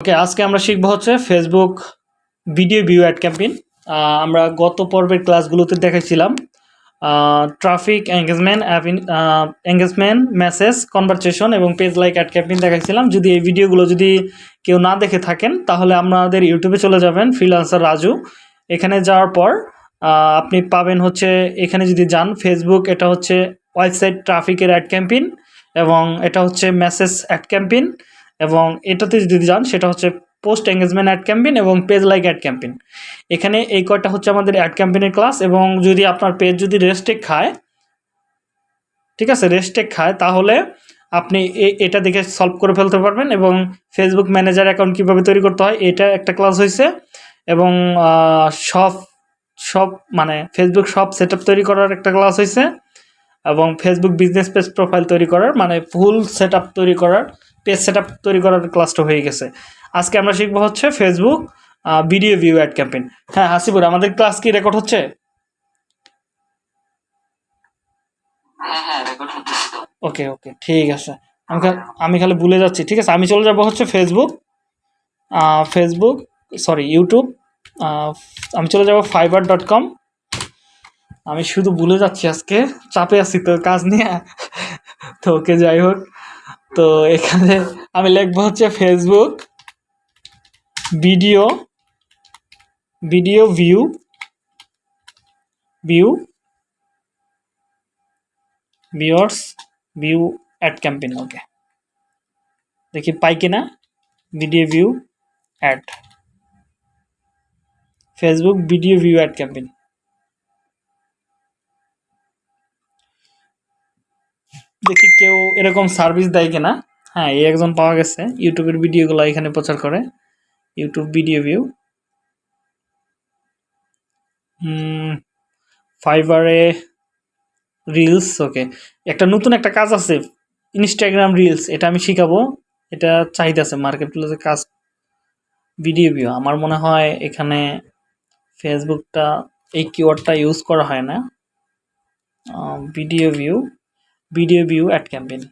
ওকে আজকে আমরা শিখব হচ্ছে Facebook video view ad campaign আমরা গত পর্বের ক্লাসগুলোতে দেখাইছিলাম। Traffic engagement engagement message conversation এবং পেজ লাইক অ্যাড ক্যাম্পেইন দেখাইছিলাম। যদি এই ভিডিওগুলো যদি কেউ না দেখে থাকেন, তাহলে আপনাদের ইউটিউবে চলে যাবেন ফ্রিলান্সার রাজু। এখানে যাওয়ার পর আপনি পাবেন হচ্ছে, এখানে যদি যান ফেসবুক এটা হচ্ছে ওয়েবসাইট ট্রাফিকের অ্যাড ক্যাম্পেইন এবং এটা হচ্ছে মেসেজ অ্যাড ক্যাম্পেইন এবং এটাতে যদি যান, সেটা হচ্ছে পোস্ট এঙ্গেজমেন্ট অ্যাড ক্যাম্পেইন এবং পেজ লাইক অ্যাড ক্যাম্পেইন এখানে এই কয়টা হচ্ছে আমাদের অ্যাড ক্যাম্পেইনের ক্লাস এবং যদি আপনার পেজ যদি রেস্টেক খায়, ঠিক আছে রেস্টেক খায়, তাহলে আপনি এটা দেখে সলভ করে ফেলতে পারবেন এবং ফেসবুক ম্যানেজার অ্যাকাউন্ট কীভাবে তৈরি করতে হয়, এটা একটা ক্লাস হয়েছে এবং সব সব মানে ফেসবুক সব সেট তৈরি করার একটা ক্লাস হয়েছে এবং ফেসবুক বিজনেস পেজ প্রোফাইল তৈরি করার মানে ফুল সেট তৈরি করার পেজ সেট তৈরি করার ক্লাসটা হয়ে গেছে। আজকে আমরা শিখব হচ্ছে Facebook video view ad campaign হ্যাঁ হাসিবুর আমাদের ক্লাস কি রেকর্ড হচ্ছে? হ্যাঁ হ্যাঁ তো। ওকে ওকে ঠিক আছে। আমি আমি খালি ভুলে যাচ্ছি ঠিক আছে? আমি চলে যাব হচ্ছে ফেসবুক ফেসবুক সরি ইউটিউব আমি চলে যাব ফাইবার ডট কম আমি শুধু ভুলে যাচ্ছি আজকে চাপে আছি তো কাজ নিয়ে। তো ওকে যাই হোক। তো এখানে আমি লিখব হচ্ছে Facebook video video view view viewers view ad campaign okay দেখি পাই কিনা video view ad Facebook video view ad campaign দেখি কেউ এরকম সার্ভিস দেয় কিনা। হ্যাঁ এই একজন পাওয়া গেছে। ইউটিউবের ভিডিওগুলো এখানে প্রচার করে। ইউটিউব ভিডিও ভিউ ফাইবারে রিলস ওকে একটা নতুন একটা কাজ আছে ইনস্টাগ্রাম রিলস এটা আমি শিখাবো। এটা চাহিদা আছে মার্কেট প্লেসে কাজ ভিডিও ভিউ আমার মনে হয় এখানে ফেসবুকটা এই কিওয়ার্ডটা ইউজ করা হয় না। Video view video view ad campaign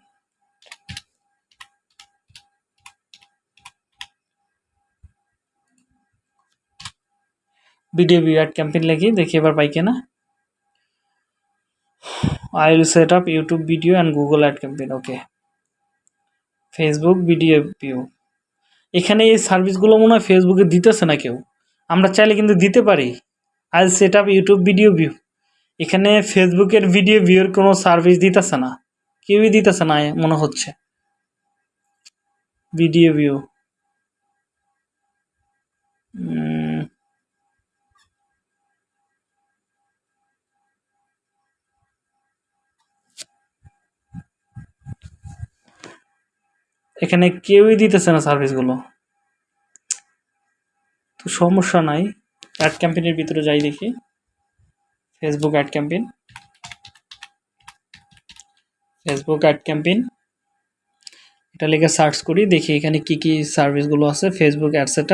video view ad campaign লিখি দেখি এবার পাই কিনা I will set up YouTube video and Google Ad campaign. Okay. Facebook video view এখানে এই সার্ভিসগুলো মনে হয় ফেসবুকে দিতেছে না কেউ। আমরা চাইলে কিন্তু দিতে পারি। I set up YouTube video view এখানে ফেসবুকের ভিডিও ভিউর কোনো সার্ভিস দিতেছে না। কেউই দিতেছে না, মনে হচ্ছে। ভিডিও ভিউ এখানে কেউই দিতেছে না সার্ভিসগুলো তো সমস্যা নাই। অ্যাড ক্যাম্পেইনের ভিতরে যাই দেখি। Facebook ad campaign Facebook ad campaign এটা লিখে সার্চ করি, দেখি এখানে কি কি সার্ভিসগুলো আছে ফেসবুক অ্যাড সেট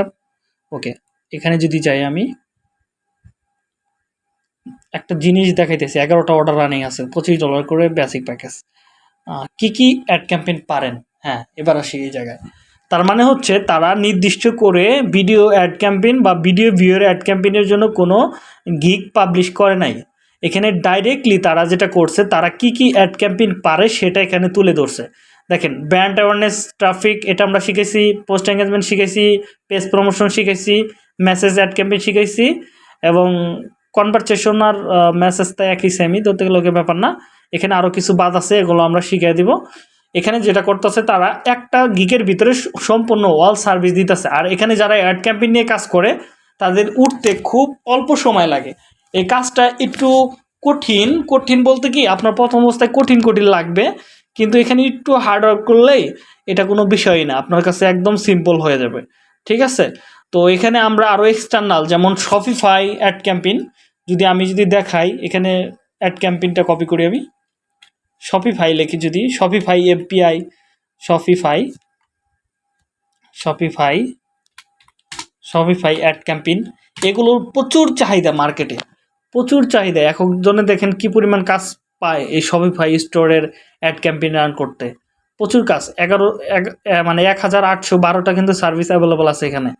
ওকে এখানে যদি যাই আমি, একটা জিনিস দেখাইতেছি, এগারোটা অর্ডার রানিং আছে, পঁচিশ ডলার করে বেসিক প্যাকেজ কি কি অ্যাড ক্যাম্পেইন পারেন? হ্যাঁ এবার আসি এই জায়গায়। তার মানে হচ্ছে তারা নির্দিষ্ট করে ভিডিও অ্যাড ক্যাম্পেইন বা ভিডিও ভিউয়ের অ্যাড ক্যাম্পেইনের জন্য কোনো গিগ পাবলিশ করে নাই। এখানে ডাইরেক্টলি তারা যেটা করছে, তারা কি কি অ্যাড ক্যাম্পেইন পারে সেটা এখানে তুলে ধরছে। দেখেন ব্র্যান্ড অ্যাওয়ারনেস ট্রাফিক এটা আমরা শিখেছি পোস্ট এঙ্গেজমেন্ট শিখেছি পেজ প্রমোশন শিখেছি মেসেজ অ্যাড ক্যাম্পেইন শিখেছি এবং কনভারসেশন আর মেসেজ একই সেমই ধরতে গেলে ব্যাপার না। এখানে আরও কিছু বাদ আছে, এগুলো আমরা শিখিয়ে দিব। এখানে যেটা করতেছে তারা একটা গিকের ভিতরে সম্পূর্ণ ওয়াল সার্ভিস দিতেছে। আর এখানে যারা অ্যাড ক্যাম্পেইন নিয়ে কাজ করে, তাদের উঠতে খুব অল্প সময় লাগে। এই কাজটা একটু কঠিন। কঠিন বলতে কি, আপনার প্রথম অবস্থায় কঠিন কঠিন লাগবে, কিন্তু এখানে একটু হার্ড ওয়ার্ক করলেই এটা কোনো বিষয়ই না। আপনার কাছে একদম সিম্পল হয়ে যাবে। ঠিক আছে? তো এখানে আমরা আরও এক্সটার্নাল যেমন শপিফাই অ্যাড ক্যাম্পেইন যদি আমি যদি দেখাই, এখানে অ্যাড ক্যাম্পেইনটা কপি করি আমি। শপিফাই লিখি যদি Shopify API Shopify Shopify Shopify ad campaign এগুলোর প্রচুর চাহিদা মার্কেটে প্রচুর চাহিদা। একজনে দেখেন কি পরিমাণ কাজ পায় এই শপিফাই স্টোরের অ্যাড ক্যাম্পেইন রান করতে। প্রচুর কাজ। এগারো মানে এক হাজার আটশো বারোটা কিন্তু সার্ভিস অ্যাভেলেবল আছে এখানে।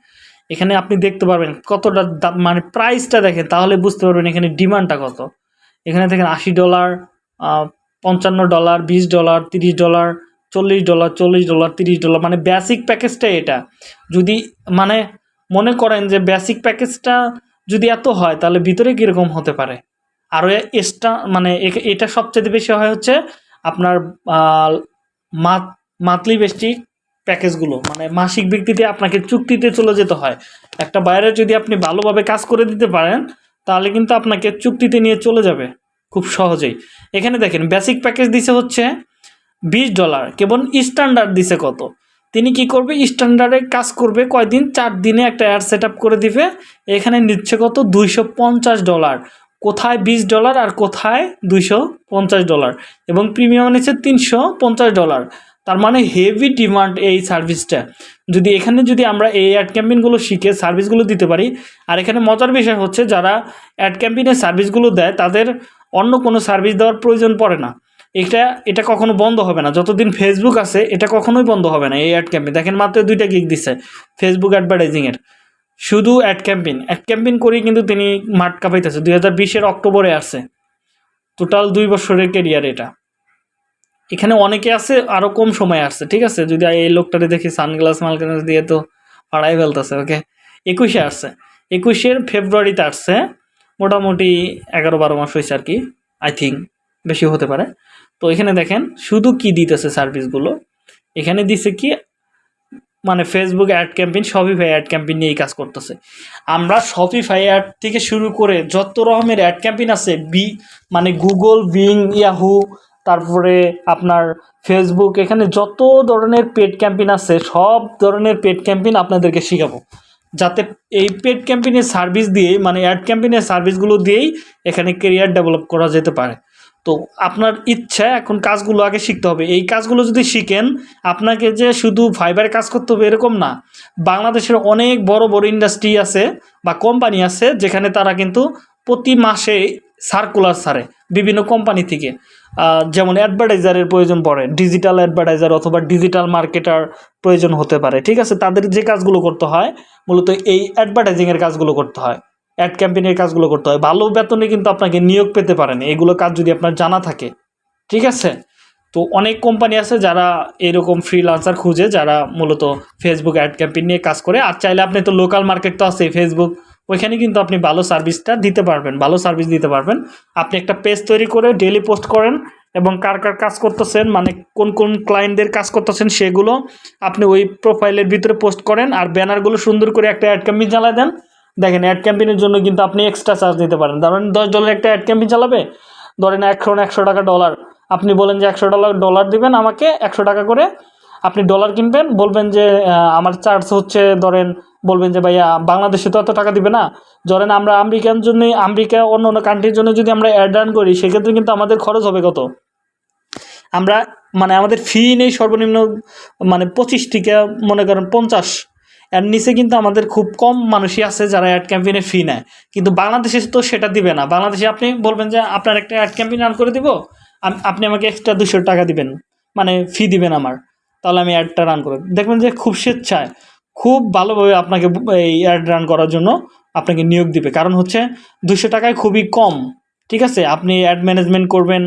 এখানে আপনি দেখতে পারবেন কতটা দাম মানে প্রাইসটা দেখেন, তাহলে বুঝতে পারবেন এখানে ডিমান্ডটা কত। এখানে দেখেন আশি ডলার পঞ্চান্ন ডলার, বিশ ডলার, তিরিশ ডলার, চল্লিশ ডলার চল্লিশ ডলার, তিরিশ ডলার মানে বেসিক প্যাকেজটাই এটা। যদি মানে মনে করেন যে বেসিক প্যাকেজটা যদি এত হয়, তাহলে ভিতরে কীরকম হতে পারে? আরও এক্সট্রা মানে এটা সবচেয়ে বেশি হয় হচ্ছে আপনার মান্থলি বেসিক প্যাকেজগুলো মানে মাসিক ভিত্তিতে আপনাকে চুক্তিতে চলে যেতে হয়। একটা বাইরে যদি আপনি ভালোভাবে কাজ করে দিতে পারেন, তাহলে কিন্তু আপনাকে চুক্তিতে নিয়ে চলে যাবে। খুব সহজেই। এখানে দেখেন বেসিক প্যাকেজ দিছে হচ্ছে বিশ ডলার কেবল স্ট্যান্ডার্ড দিছে কত? তিনি কি করবে? স্ট্যান্ডার্ডে কাজ করবে, কয়দিন? চার দিনে একটা অ্যাড সেট করে দিবে। এখানে নিচ্ছে কত? দুইশো পঞ্চাশ ডলার কোথায় বিশ ডলার আর কোথায় দুইশো পঞ্চাশ ডলার এবং প্রিমিয়াম নিচ্ছে তিনশো পঞ্চাশ ডলার তার মানে হেভি ডিমান্ড এই সার্ভিসটা যদি এখানে যদি আমরা এই অ্যাড ক্যাম্পেইনগুলো শিখে সার্ভিসগুলো দিতে পারি, আর এখানে মজার বিষয় হচ্ছে যারা অ্যাড ক্যাম্পেইনের সার্ভিসগুলো দেয়, তাদের অন্য কোনো সার্ভিস দেওয়ার প্রয়োজন পড়ে না। এটা এটা কখনো বন্ধ হবে না। যতদিন ফেসবুক আছে, এটা কখনোই বন্ধ হবে না এই অ্যাড ক্যাম্পেইন দেখেন মাত্র দুইটা গিগ দিচ্ছে ফেসবুক অ্যাডভার্টাইজিংয়ের শুধু অ্যাড ক্যাম্পেইন অ্যাড ক্যাম্পেইন করেই কিন্তু তিনি মাঠ কাঁপাইতেছে। দুই হাজার বিশের অক্টোবরে আসছে টোটাল দুই বছরের কেরিয়ার এটা। এখানে অনেকে আছে আরও কম সময় আসছে, ঠিক আছে? যদি এই লোকটারে দেখি সানগ্লাস মালগ্লাস দিয়ে তো পাড়াই ফেলতেছে ওকে একুশে আসছে। একুশের ফেব্রুয়ারিতে আসছে মোটামুটি এগারো বারো মাস হয়েছে আর কি আই থিঙ্ক বেশি হতে পারে। তো এখানে দেখেন, শুধু কি দিতেছে সার্ভিসগুলো এখানে দিছে কি মানে Facebook ad campaign Shopify ad campaign নিয়েই কাজ করতেছে। আমরা শপিফাই অ্যাড থেকে শুরু করে যত রকমের অ্যাড ক্যাম্পেইন আছে বি মানে গুগল বিং ইয়াহু তারপরে আপনার ফেসবুক এখানে যত ধরনের পেড ক্যাম্পেইন আছে, সব ধরনের পেড ক্যাম্পেইন আপনাদেরকে শেখাবো। যাতে এই পেড ক্যাম্পেইনের সার্ভিস দিয়েই মানে অ্যাড ক্যাম্পেইনের সার্ভিসগুলো দিয়েই এখানে কেরিয়ার ডেভেলপ করা যেতে পারে। তো আপনার ইচ্ছা, এখন কাজগুলো আগে শিখতে হবে। এই কাজগুলো যদি শিখেন, আপনাকে যে শুধু ফাইবারে কাজ করতে হবে এরকম না, বাংলাদেশের অনেক বড় বড় ইন্ডাস্ট্রি আছে বা কোম্পানি আছে যেখানে তারা কিন্তু প্রতি মাসে সার্কুলার ছাড়ে বিভিন্ন কোম্পানি থেকে। যেমন অ্যাডভার্টাইজারের প্রয়োজন পড়ে ডিজিটাল অ্যাডভার্টাইজার অথবা ডিজিটাল মার্কেটার প্রয়োজন হতে পারে, ঠিক আছে? তাদের যে কাজগুলো করতে হয়, মূলত এই অ্যাডভার্টাইজিংয়ের কাজগুলো করতে হয় অ্যাড ক্যাম্পেইনের কাজগুলো করতে হয়। ভালো বেতনে কিন্তু আপনাকে নিয়োগ পেতে পারেন, এগুলো কাজ যদি আপনার জানা থাকে, ঠিক আছে? তো অনেক কোম্পানি আছে যারা এরকম ফ্রিলান্সার খুঁজে, যারা মূলত ফেসবুক অ্যাড ক্যাম্পেইন নিয়ে কাজ করে, আর চাইলে আপনি তো লোকাল মার্কেট তো আছে ফেসবুক ওইখানে কিন্তু আপনি ভালো সার্ভিসটা দিতে পারবেন, ভালো সার্ভিস দিতে পারবেন। আপনি একটা পেজ তৈরি করে ডেলি পোস্ট করেন এবং কার কার কাজ করতেছেন মানে কোন কোন ক্লায়েন্টদের কাজ করতেছেন সেগুলো আপনি ওই প্রোফাইলের ভিতরে পোস্ট করেন আর ব্যানারগুলো সুন্দর করে একটা অ্যাড ক্যাম্পেইন চালা দেন। দেখেন অ্যাড ক্যাম্পেইনের জন্য কিন্তু আপনি এক্সট্রা চার্জ দিতে পারেন। ধরেন দশ ডলার একটা অ্যাড ক্যাম্পেইন চালাবে, ধরেন একশো একশো টাকা ডলার আপনি বলেন যে একশো ডলার ডলার দিবেন আমাকে একশো টাকা করে আপনি ডলার কিনবেন, বলবেন যে আমার চার্জ হচ্ছে, ধরেন, বলবেন যে, ভাইয়া, বাংলাদেশে তো এত টাকা দিবে না। ধরেন, আমরা আমেরিকান জন্য, আমেরিকা অন্য অন্য কান্ট্রির জন্য যদি আমরা অ্যাড রান করি, সেক্ষেত্রে কিন্তু আমাদের খরচ হবে কত? আমরা মানে আমাদের ফি নেই সর্বনিম্ন মানে পঁচিশ থেকে, মনে করেন, পঞ্চাশ। এর নিচে কিন্তু আমাদের খুব কম মানুষই আছে যারা অ্যাড ক্যাম্পেইনের ফি নেয়। কিন্তু বাংলাদেশে তো সেটা দিবে না। বাংলাদেশে আপনি বলবেন যে, আপনার একটা অ্যাড ক্যাম্পেইন রান করে দিব আপনি আমাকে এক্সট্রা দুশো টাকা দিবেন। মানে ফি দিবেন আমার। তাহলে আমি অ্যাডটা রান করব দেখবেন যে খুব স্বেচ্ছায়, খুব ভালোভাবে আপনাকে এই অ্যাড রান করার জন্য আপনাকে নিয়োগ দিবে। কারণ হচ্ছে দুশো টাকায় খুবই কম, ঠিক আছে? আপনি অ্যাড ম্যানেজমেন্ট করবেন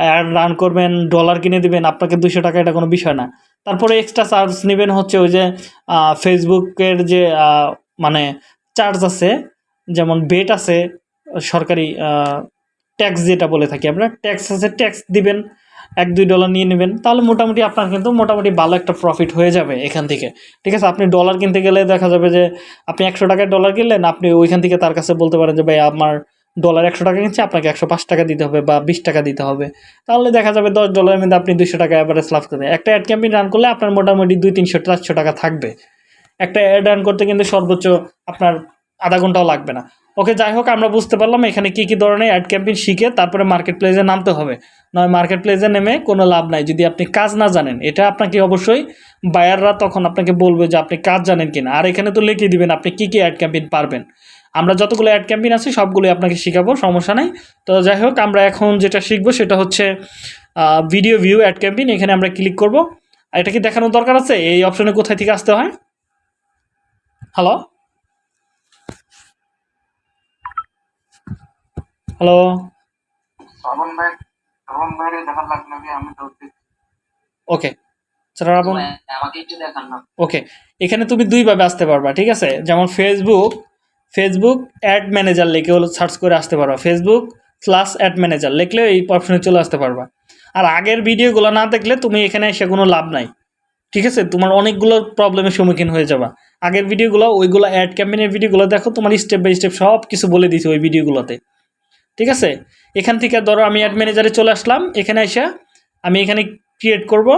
অ্যাড রান করবেন ডলার কিনে দিবেন, আপনাকে দুশো টাকা এটা কোনো বিষয় না। তারপরে এক্সট্রা চার্জ নেবেন হচ্ছে ওই যে ফেসবুকের যে মানে চার্জ আছে, যেমন বেট আছে, সরকারি ট্যাক্স যেটা বলে থাকি আমরা ট্যাক্স আছে ট্যাক্স দিবেন। এক, দুই ডলার নিয়ে নেবেন, তাহলে মোটামুটি আপনার কিন্তু মোটামুটি ভালো একটা প্রফিট হয়ে যাবে এখান থেকে। ঠিক আছে? আপনি ডলার কিনতে গেলে দেখা যাবে যে আপনি একশো টাকায় ডলার কিনলেন, আপনি ওইখান থেকে তার কাছে বলতে পারেন যে, ভাই, আমার ডলার একশো টাকা কিনছে, আপনাকে একশো পাঁচ টাকা দিতে হবে বা বিশ টাকা দিতে হবে। তাহলে দেখা যাবে দশ ডলারের মধ্যে আপনি দুশো টাকা অ্যাভারেজ লাভ করবেন একটা অ্যাড ক্যাম্পেইন রান করলে আপনার মোটামুটি দুই, তিনশো, চারশো টাকা থাকবে। একটা অ্যাড রান করতে কিন্তু সর্বোচ্চ আপনার আধা ঘন্টাও লাগবে না। ওকে, যাই হোক, আমরা বুঝতে পারলাম এখানে কী কী ধরনের অ্যাড ক্যাম্পেইন শিখে তারপরে মার্কেট প্লেসে নামতে হবে। নয় মার্কেট প্লেসে নেমে কোনো লাভ নাই। যদি আপনি কাজ না জানেন, এটা আপনাকে অবশ্যই বায়াররা তখন আপনাকে বলবে যে আপনি কাজ জানেন কিনা। আর এখানে তো লিখে দিবেন আপনি কী কী অ্যাড ক্যাম্পেইন পারবেন। আমরা যতগুলো অ্যাড ক্যাম্পেইন আছে সবগুলোই আপনাকে শেখাবো, সমস্যা নাই। তো যাই হোক, আমরা এখন যেটা শিখব সেটা হচ্ছে ভিডিও ভিউ অ্যাড ক্যাম্পেইন এখানে আমরা ক্লিক করব। এটা কি দেখানোর দরকার আছে? এই অপশনে কোথায় থেকে আসতে হয়? হ্যালো হ্যালো শ্রাবণ ভাই শ্রাবণ ভাইয়ের দেখার লাগবে নাকি আমি তো ওকে শ্রাবণ আমাকে একটু দেখান না। ওকে এখানে তুমি দুইভাবে আসতে পারবা ঠিক আছে? যেমন ফেসবুক ফেসবুক অ্যাড ম্যানেজার লিখে হলো সার্চ করে আসতে পারবা। ফেসবুক স্লাস অ্যাড ম্যানেজার লিখলে এই অপশনে চলে আসতে পারবা। আর আগের ভিডিওগুলো না দেখলে তুমি এখানে এসে কোনো লাভ নাই। ঠিক আছে? তোমার অনেকগুলো প্রবলেমের সম্মুখীন হয়ে যাবা। আগের ভিডিওগুলো ওইগুলো অ্যাড ক্যাম্পেইনের ভিডিওগুলো দেখো তোমার স্টেপ বাই স্টেপ সব কিছু বলে দিয়েছি ওই ভিডিওগুলোতে। ঠিক আছে? এখান থেকে ধরো আমি অ্যাড ম্যানেজারে চলে আসলাম। এখানে এসে আমি এখানে ক্রিয়েট করব।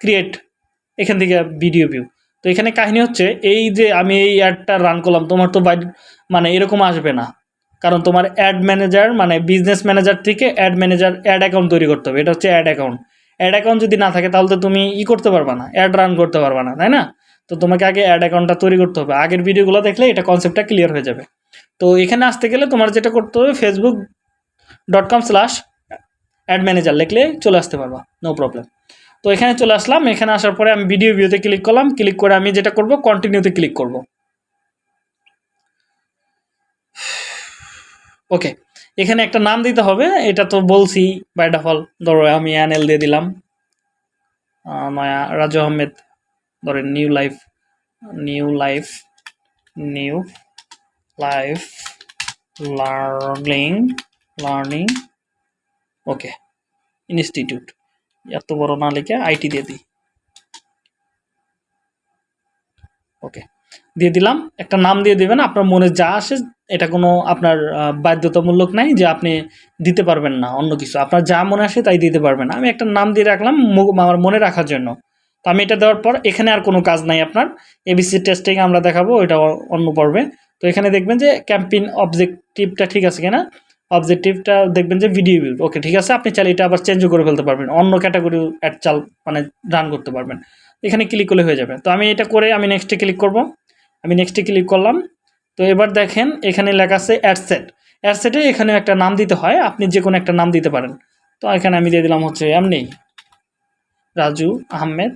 ক্রিয়েট এখান থেকে ভিডিও ভিউ তো এখানে কাহিনী হচ্ছে, এই যে আমি এই অ্যাডটা রান করলাম, তোমার তো মানে এরকম আসবে না। কারণ তোমার অ্যাড ম্যানেজার মানে বিজনেস ম্যানেজার থেকে অ্যাড ম্যানেজার অ্যাড অ্যাকাউন্ট তৈরি করতে হবে। এটা হচ্ছে অ্যাড অ্যাকাউন্ট অ্যাড অ্যাকাউন্ট যদি না থাকে, তাহলে তো তুমি ই করতে পারবা না। অ্যাড রান করতে পারবা না, তাই না? তো তোমাকে আগে অ্যাড অ্যাকাউন্টটা তৈরি করতে হবে। আগের ভিডিওগুলো দেখলে এটা কনসেপ্টটা ক্লিয়ার হয়ে যাবে। তো এখানে আসতে গেলে তোমার যেটা করতে হবে Facebook dot com slash ad manager লিখলে চলে আসতে পারবা নো প্রবলেম তো এখানে চলে আসলাম, এখানে আসার পরে আমি ভিডিও ভিউতে ক্লিক করলাম ক্লিক করে আমি যেটা করব কন্টিনিউতে ক্লিক করব। ওকে এখানে একটা নাম দিতে হবে, এটা তো বলছি বাই ডিফল্ট ধরো আমি অ্যানেল দিয়ে দিলাম নয়া রাজু আহমেদ, ধরেন new life new life new life learning learning okay institute এত বড় না লিখে আইটি দিয়ে দিই। ওকে দিয়ে দিলাম। একটা নাম দিয়ে দেবেন, আপনার মনে যা আসে, এটা কোনো আপনার বাধ্যতামূলক নাই যে আপনি দিতে পারবেন না, অন্য কিছু। আপনার যা মনে আসে তাই দিতে পারবেন আমি একটা নাম দিয়ে রাখলাম আমার মনে রাখার জন্য। তো আমি এটা দেওয়ার পর এখানে আর কোনো কাজ নাই আপনার। এবিসি টেস্টিং আমরা দেখাবো এটা অন্য পর্বে। তো এখানে দেখবেন যে ক্যাম্পেইন অবজেক্টিভটা ঠিক আছে কিনা? অবজেক্টিভটা দেখবেন যে ভিডিও ভিউ ওকে ঠিক আছে, আপনি চাইলে এটা আবার চেঞ্জও করে ফেলতে পারবেন। অন্য ক্যাটাগরি অ্যাড চাল মানে রান করতে পারবেন। এখানে ক্লিক করলে হয়ে যাবে। তো আমি এটা করে আমি নেক্সটে ক্লিক করব। আমি নেক্সটে ক্লিক করলাম। তো এবার দেখেন, এখানে লেখা আছে অ্যাডসেট অ্যাডসেটে এখানে একটা নাম দিতে হয়। আপনি যে কোনো একটা নাম দিতে পারেন। তো এখানে আমি দিয়ে দিলাম হচ্ছে এমনি। Raju Ahmed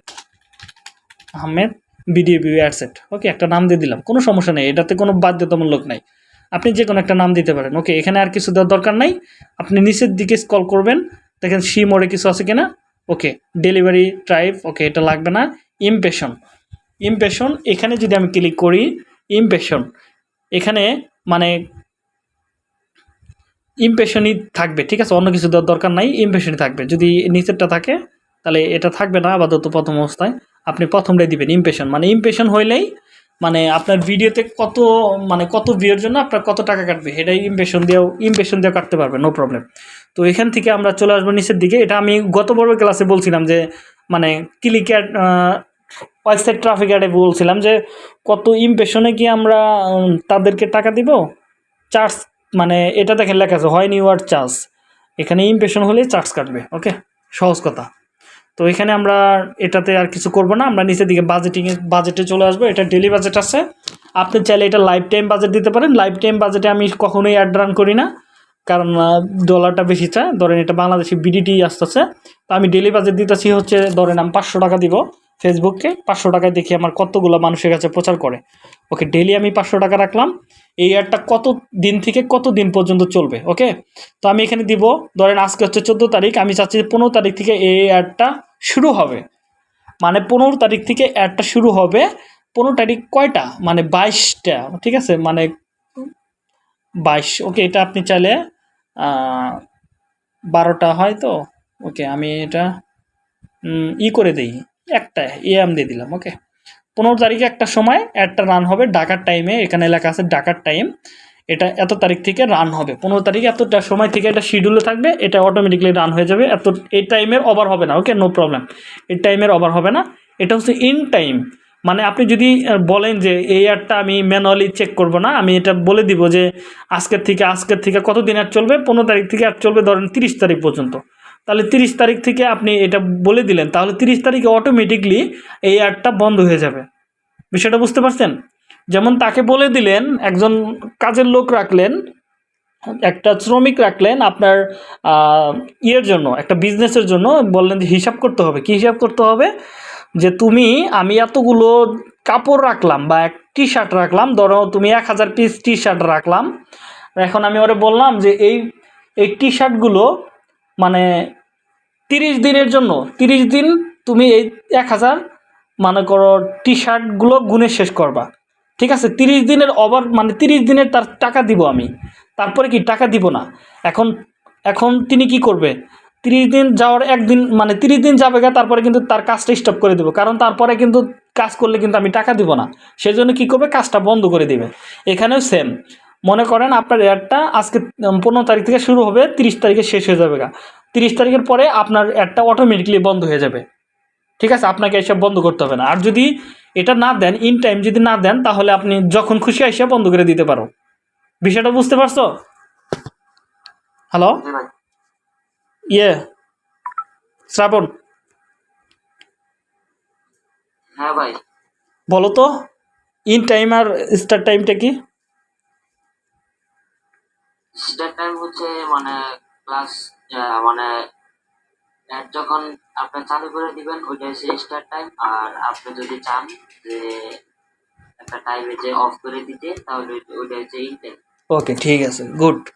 Ahmed video ad set okay একটা নাম দিয়ে দিলাম, কোনো সমস্যা নেই, এটাতে কোনো বাধ্যতামূলক নাই। আপনি যে কোনো একটা নাম দিতে পারেন ওকে এখানে আর কিছু দেওয়ার দরকার নাই, আপনি নিচের দিকে স্কল করবেন, দেখেন সি মোড়ে কিছু আছে কিনা ওকে ডেলিভারি ট্রাইব ওকে এটা লাগবে না ইমপ্রেশন ইমপ্রেশন এখানে যদি আমি ক্লিক করি ইমপ্রেশন এখানে মানে ইমপ্রেশনই থাকবে, ঠিক আছে, অন্য কিছু দেওয়ার দরকার নাই ইমপ্রেশনই থাকবে, যদি নিচেরটা থাকে, তাহলে এটা থাকবে না, আপাতত প্রথম অবস্থায়। আপনি প্রথমটাই দিবেন ইমপ্রেশন মানে ইমপ্রেশন হইলেই মানে আপনার ভিডিওতে কত মানে কত ভিউর জন্য আপনার কত টাকা কাটবে এটাই ইমপ্রেশন দিয়েও ইমপ্রেশন দিয়েও কাটতে পারবে নো প্রবলেম তো এখান থেকে আমরা চলে আসব নিচের দিকে। এটা আমি গত বড় ক্লাসে বলছিলাম যে মানে ক্লিক অ্যাড ওয়েবসাইট ট্রাফিক অ্যাডে বলছিলাম যে, কত ইমপ্রেশনে কি আমরা তাদেরকে টাকা দিব? চার্জ মানে এটা দেখেন লেখা আছে হয় নিউ আর চার্জ এখানে ইমপ্রেশন হলে চার্জ কাটবে ওকে সহজ কথা। তো এখানে আমরা এটাতে আর কিছু করব না, আমরা নিচের দিকে বাজেটিংয়ে বাজেটে চলে আসব, এটা ডেলি বাজেট আছে। আপনি চাইলে এটা লাইফ টাইম বাজেট দিতে পারেন লাইফ টাইম বাজেটে আমি কখনোই অ্যাড রান করি না, কারণ ডলারটা বেশি চায়। ধরেন এটা বাংলাদেশি বিডিটি আসতেছে, তো আমি ডেলি বাজেট দিতেছি হচ্ছে, ধরেন আমি পাঁচশো টাকা দিব ফেসবুককে পাঁচশো টাকায় দেখি আমার কতগুলো মানুষের কাছে প্রচার করে। ওকে ডেলি আমি পাঁচশো টাকা রাখলাম এই অ্যাডটা কত দিন থেকে কত দিন পর্যন্ত চলবে ওকে তো আমি এখানে দিব, ধরেন আজকে হচ্ছে চোদ্দ তারিখ, আমি চাচ্ছি পনেরো তারিখ থেকে এই অ্যাডটা শুরু হবে। মানে পনেরো তারিখ থেকে অ্যাডটা শুরু হবে, পনেরো তারিখ কয়টা? মানে বাইশটা, ঠিক আছে? মানে বাইশ ওকে এটা আপনি চাইলে বারোটা হয় তো? ওকে আমি এটা ই করে দিই একটা এম দিয়ে দিলাম ওকে পনেরো তারিখে একটা সময় অ্যাডটা রান হবে ডাকার টাইমে এখানে লেখা আছে ডাকার টাইম এটা এত তারিখ থেকে রান হবে। পনেরো তারিখে এতটা সময় থেকে এটা শিডিউলে থাকবে, এটা অটোমেটিকলি রান হয়ে যাবে। এত, এই টাইমের ওভার হবে না ওকে নো প্রবলেম এই টাইমের ওভার হবে না। এটা হচ্ছে ইন টাইম মানে আপনি যদি বলেন যে এই অ্যাডটা আমি ম্যানুয়ালি চেক করব না, আমি এটা বলে দিব যে আজকের থেকে আজকের থেকে কতদিন অ্যাড চলবে? পনেরো তারিখ থেকে অ্যাড চলবে ধরেন তিরিশ তারিখ পর্যন্ত। তাহলে তিরিশ তারিখ থেকে আপনি এটা বলে দিলেন, তাহলে তিরিশ তারিখে অটোমেটিকলি এই অ্যাডটা বন্ধ হয়ে যাবে। বিষয়টা বুঝতে পারছেন? যেমন তাকে বলে দিলেন, একজন কাজের লোক রাখলেন, একটা শ্রমিক রাখলেন আপনার ইয়ের জন্য, একটা বিজনেসের জন্য, বললেন যে হিসাব করতে হবে। কি হিসাব করতে হবে? যে তুমি, আমি এতগুলো কাপড় রাখলাম বা এক টি শার্ট রাখলাম, ধরো তুমি এক হাজার পিস টি শার্ট রাখলাম। এখন আমি ওরে বললাম যে এই এই টি শার্টগুলো মানে তিরিশ দিনের জন্য, তিরিশ দিন তুমি এই এক হাজার মনে করো টি শার্টগুলো গুনে শেষ করবা। ঠিক আছে? তিরিশ দিনের ওভার মানে তিরিশ দিনের তার টাকা দিব আমি। তারপরে কি টাকা দিব না? এখন এখন তিনি কি করবে? তিরিশ দিন যাওয়ার একদিন মানে তিরিশ দিন যাবে গা, তারপরে কিন্তু তার কাজটা স্টপ করে দেবো। কারণ তারপরে কিন্তু কাজ করলে কিন্তু আমি টাকা দিব না। সেই জন্য কী করবে? কাজটা বন্ধ করে দিবে। এখানেও সেম মনে করেন আপনার অ্যাডটা আজকে পনেরো তারিখ থেকে শুরু হবে তিরিশ তারিখে শেষ হয়ে যাবে গা। তিরিশ তারিখের পরে আপনার অ্যাডটা অটোমেটিকলি বন্ধ হয়ে যাবে। ঠিক আছে? আপনাকে এসব বন্ধ করতে হবে না। আর যদি এটা না দেন ইন টাইম যদি না দেন তাহলে আপনি যখন খুশি এসে বন্ধ করে দিতে পারো। বিষয়টা বুঝতে পারছ? হ্যালো ইয়ে শ্রাবণ। হ্যাঁ ভাই। বলো তো ইন টাইম আর স্টার্ট টাইমটা কি? স্টার্ট টাইম হচ্ছে মানে ক্লাস মানে যখন আপনি চালু করে দিবেন, ওইটা হচ্ছে স্টার্ট টাইম আর আপনি যদি চান যে একটা টাইমে যে অফ করে দিতে, তাহলে ওইটা- হচ্ছে ইন টাইম ওকে ঠিক আছে। গুড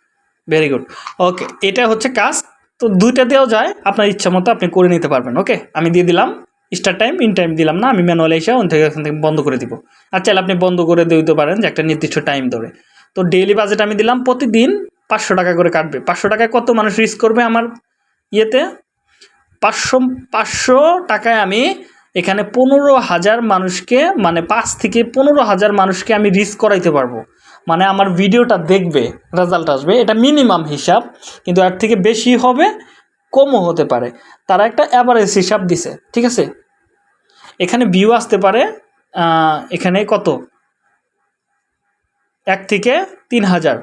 ভেরি গুড ওকে এটা হচ্ছে কাজ। তো দুইটা দেওয়া যায়, আপনার ইচ্ছা মতো আপনি করে নিতে পারবেন ওকে আমি দিয়ে দিলাম স্টার্ট টাইম ইন টাইম দিলাম না, আমি ম্যানুয়ালি এসে ওখান থেকে ওখান থেকে বন্ধ করে দিব। আর চাইলে আপনি বন্ধ করে দিতে পারেন যে একটা নির্দিষ্ট টাইম ধরে। তো ডেইলি বাজেট আমি দিলাম প্রতিদিন পাঁচশো টাকা করে কাটবে। পাঁচশো টাকায় কত মানুষ রিস্ক করবে আমার ইয়েতে? পাঁচশো পাঁচশো টাকায় আমি এখানে পনেরো হাজার মানুষকে মানে পাঁচ থেকে পনেরো হাজার মানুষকে আমি রিস্ক করাইতে পারব। মানে আমার ভিডিওটা দেখবে রেজাল্ট আসবে। এটা মিনিমাম হিসাব, কিন্তু এর থেকে বেশি হবে, কমও হতে পারে। তারা একটা অ্যাভারেজ হিসাব দিছে, ঠিক আছে? এখানে ভিউ আসতে পারে এখানে কত? এক থেকে তিন হাজার।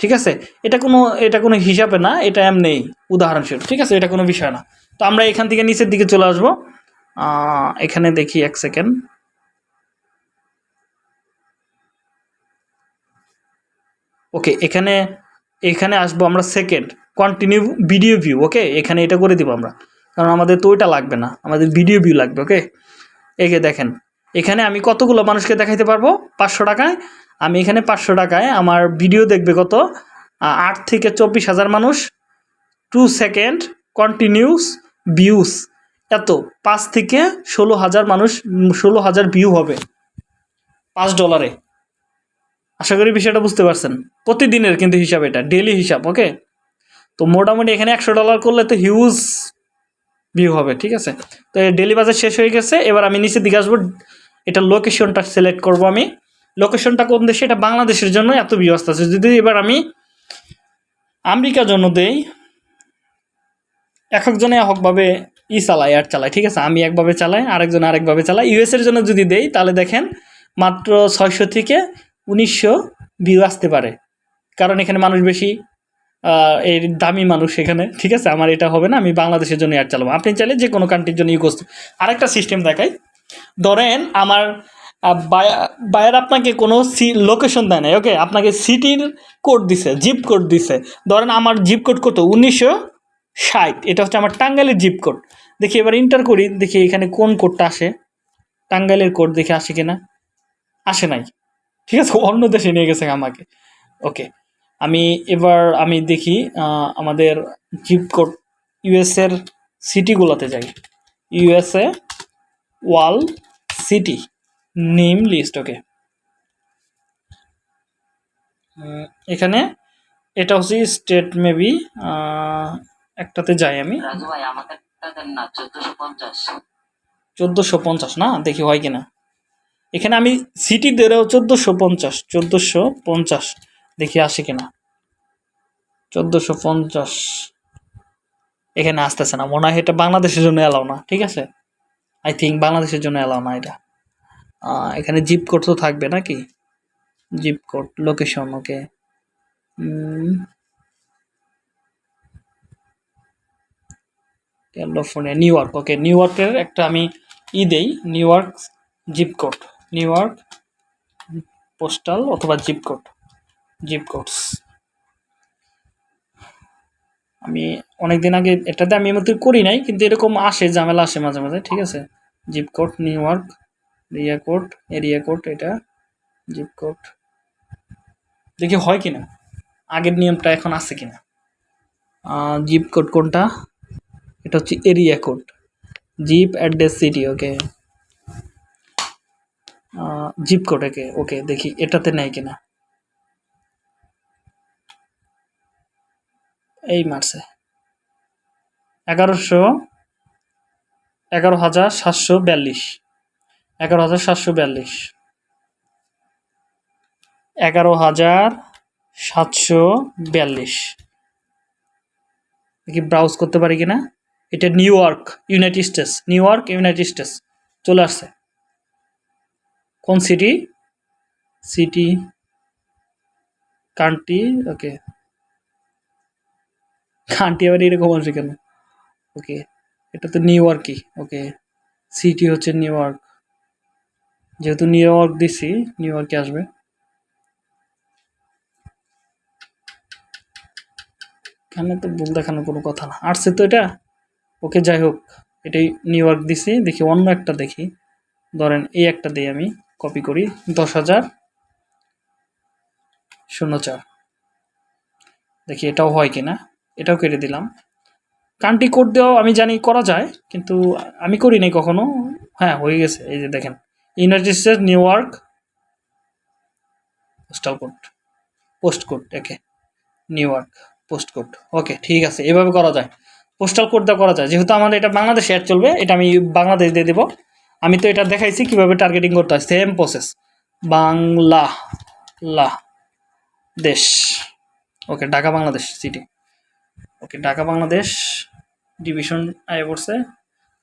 ঠিক আছে? এটা কোনো এটা কোনো হিসাবে না, এটা এমনি উদাহরণস্বরূপ ঠিক আছে? এটা কোনো বিষয় না। তো আমরা এখান থেকে নিচের দিকে চলে আসব। এখানে দেখি এক সেকেন্ড। ওকে, এখানে এখানে আসব আমরা second. Continue video view, okay? এখানে এটা করে দিব আমরা। কারণ আমাদের তো ওইটা লাগবে না। আমাদের ভিডিও ভিউ লাগবে, ওকে? একে দেখেন, এখানে আমি কতগুলো মানুষকে দেখাইতে পারব? পাঁচশো টাকায়। আমি এখানে পাঁচশো টাকায় আমার ভিডিও দেখবে কত? আট থেকে চব্বিশ হাজার মানুষ টু সেকেন্ড কন্টিনিউস ভিউস এত, পাঁচ থেকে ষোলো হাজার মানুষ ষোলো হাজার ভিউ হবে। পাঁচ ডলারে আশা করি বিষয়টা বুঝতে পারছেন। প্রতিদিনের কিন্তু হিসাব এটা ডেলি হিসাব ওকে তো মোটামুটি এখানে একশো ডলার করলে তো হিউজ ভিউ হবে, ঠিক আছে? তো ডেলি বাজার শেষ হয়ে গেছে, এবার আমি নিচের দিকে আসব। এটা লোকেশনটা সিলেক্ট করব আমি। লোকেশনটা কোন দেশে, এটা বাংলাদেশের জন্য এত ভিউ আসতেছে যদি এবার আমি আমেরিকার জন্য দেই এক একজনে এককভাবে ই চালায় আর চালায়, ঠিক আছে? আমি একভাবে চালাই, আরেকজন আরেকভাবে চালায়। ইউএসের জন্য যদি দেই, তাহলে দেখেন মাত্র ছয়শো থেকে উনিশশো ভিউ আসতে পারে। কারণ এখানে মানুষ বেশি এই দামি মানুষ এখানে, ঠিক আছে? আমার এটা হবে না, আমি বাংলাদেশের জন্য অ্যাড চালাবো। আপনি চাইলে যে কোনো কান্ট্রির জন্য ইউজ করতে আরেকটা সিস্টেম দেখাই। ধরেন আমার বায়ার আপনাকে কোনো সি লোকেশন দেয় না ওকে আপনাকে সিটির কোড দিছে জিপ কোড দিছে। ধরেন আমার জিপ কোড কত? উনিশশো ষাট। এটা হচ্ছে আমার টাঙ্গাইলের জিপ কোড দেখি এবার ইন্টার করি, দেখি এখানে কোন কোডটা আসে। টাঙ্গাইলের কোড দেখে আসে কিনা? আসে নাই। ঠিক আছে, অন্য দেশে নিয়ে গেছে আমাকে। ওকে আমি এবার আমি দেখি আমাদের জিপ কোড ইউএসের সিটিগুলোতে যাই। USA all city name list okay. এখানে এটা হচ্ছে স্টেট মেবি একটাতে যাই আমি। চোদ্দশো পঞ্চাশ। না? দেখি হয় কিনা। এখানে আমি সিটি দেরেও চোদ্দোশো পঞ্চাশ চোদ্দোশো পঞ্চাশ। দেখি আসে কিনা। চোদ্দোশো পঞ্চাশ। এখানে আসতেছে না। মনে হয় এটা বাংলাদেশের জন্য এলাও না ঠিক আছে? আই থিঙ্ক বাংলাদেশের জন্য এলাও না এটা। এখানে জিপ কোড তো থাকবে নাকি? Zip code location okay California New York okay new ইয়র্কের একটা আমি ই দেই New York zip code New York postal অথবা জিপ কোড জিপ কোডস আমি অনেক দিন আগে এটাতে আমি এমন করি নাই, কিন্তু এরকম আসে, ঝামেলা আসে মাঝে মাঝে, ঠিক আছে? Zip code New York area code area code এটা জিপ কোড দেখি হয় কিনা? আগের নিয়মটা এখন আছে কিনা? জিপ কোড কোনটা? এটা হচ্ছে area code zip address city okay zip code okay okay দেখি এটাতে নেয় কিনা। এই মারছে। এগারোশো, এগারো হাজার সাতশো বিয়াল্লিশ। এগারো হাজার সাতশো বিয়াল্লিশ। এগারো হাজার সাতশো বিয়াল্লিশ। দেখি ব্রাউজ করতে পারি কিনা। এটা New York United States New York United States চলে আসছে। কোন city city country okay country আবার এরকম আসে কেন? ওকে এটা তো নিউ ইয়র্কই ওকে সিটি হচ্ছে নিউ ইয়র্ক যেহেতু নিউ ইয়র্ক দিছি নিউ ইয়র্কে আসবে। এখানে তো ভুল দেখানোর কোনো কথা না। আসছে তো এটা? ওকে, যাই হোক, এটাই নিউ ইয়র্ক দিছি দেখি অন্য একটা দেখি। ধরেন এই একটা দিই আমি কপি করি, দশ হাজার শূন্য চার। দেখি এটাও হয় কিনা, এটাও কেটে দিলাম। কান্ট্রি কোড দেওয়াও আমি জানি করা যায়, কিন্তু আমি করি নাই কখনো। হ্যাঁ হয়ে গেছে, এই যে দেখেন। United States New York postal code post code একে New York post code okay ঠিক আছে, এভাবে করা যায়। পোস্টাল কোড করা যায়। যেহেতু আমাদের এটা বাংলাদেশে অ্যাড চলবে, এটা আমি বাংলাদেশ দিয়ে দেবো। আমি তো এটা দেখাইছি কীভাবে টার্গেটিং করতে হয়। সেম প্রসেস বাংলা, লা, দেশ। Okay Dhaka, Bangladesh city okay Dhaka, Bangladesh division আয় পড়ছে।